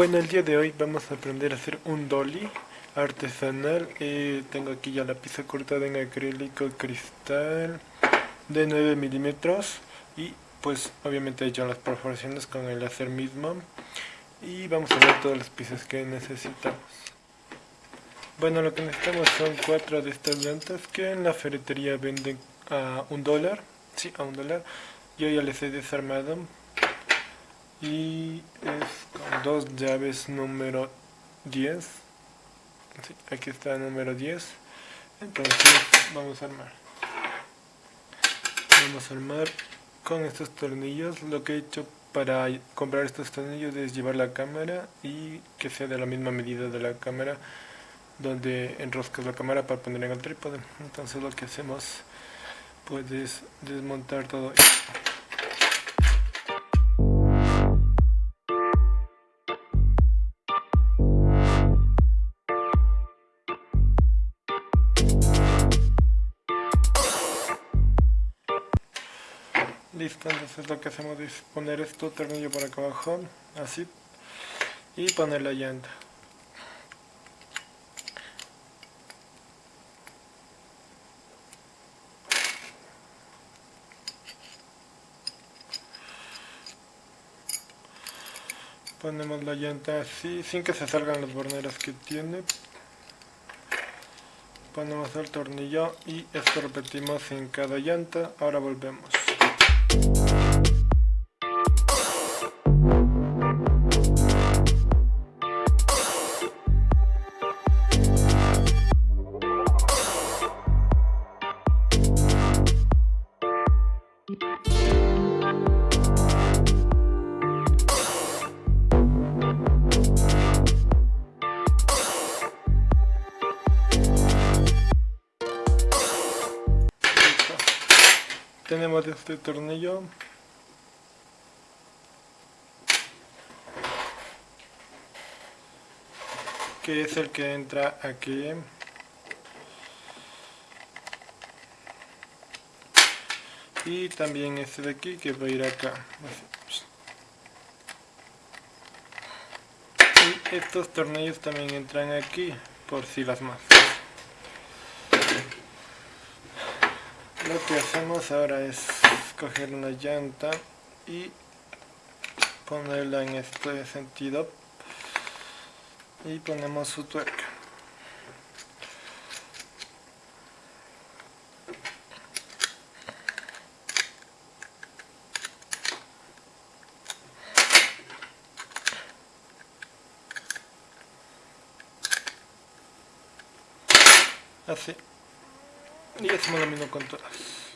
Bueno, el día de hoy vamos a aprender a hacer un dolly artesanal. Eh, tengo aquí ya la pieza cortada en acrílico cristal de 9 milímetros y pues obviamente he hecho las perforaciones con el láser mismo y vamos a ver todas las piezas que necesitamos. Bueno, lo que necesitamos son cuatro de estas llantas que en la ferretería venden a un dólar. Sí, a un dólar. Yo ya les he desarmado y es dos llaves número 10 aquí está número 10 entonces vamos a armar. Vamos a armar con estos tornillos. Lo que he hecho para comprar estos tornillos es llevar la cámara y que sea de la misma medida de la cámara donde enroscas la cámara para poner en el trípode. Entonces lo que hacemos puedes desmontar todo esto Listo, entonces lo que hacemos es poner esto tornillo por acá abajo, así, y poner la llanta. Ponemos la llanta así, sin que se salgan las borneras que tiene. Ponemos el tornillo y esto repetimos en cada llanta. Ahora volvemos. Tenemos este tornillo. Que es el que entra aquí. Y también este de aquí que va a ir acá. Y estos tornillos también entran aquí por si las más lo que hacemos ahora es coger una llanta y ponerla en este sentido y ponemos su tuerca. Así y hacemos lo mismo con todas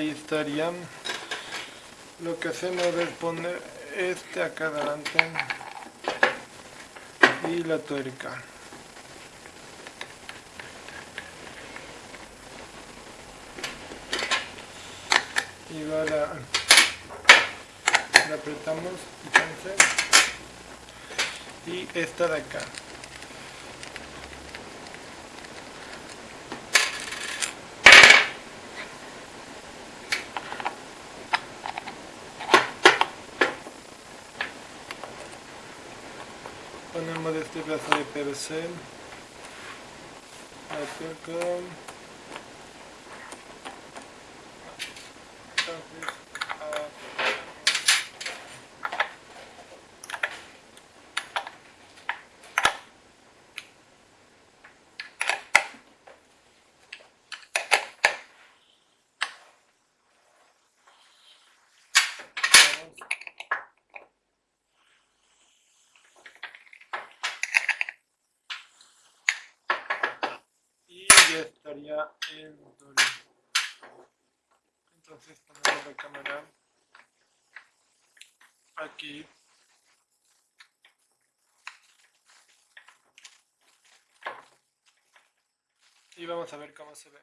ahí estaría lo que hacemos es poner este acá adelante y la tuerca. Y ahora la apretamos entonces y esta de acá Panel de plafonné PVC. Atyka. Atyka. Estaría el dolly. Entonces ponemos la cámara aquí. Y vamos a ver cómo se ve.